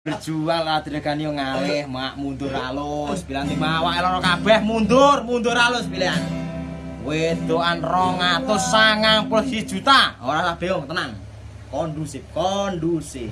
berjuang lah diregani yo ngalih mak mundur alus bilang tim awak loro kabeh mundur mundur alus pilihan wedokan 291 juta. Orang lah beong tenang. Kondusif kondusif.